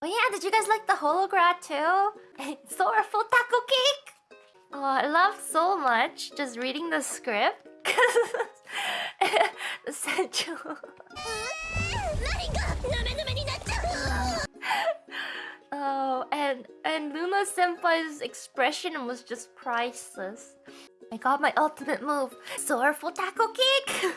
Oh yeah, did you guys like the hologram too? Sorrowful taco cake! Oh, I loved so much just reading the script. Central. oh, and and Luna Senpai's expression was just priceless. I got my ultimate move, Sorrowful Taco Cake!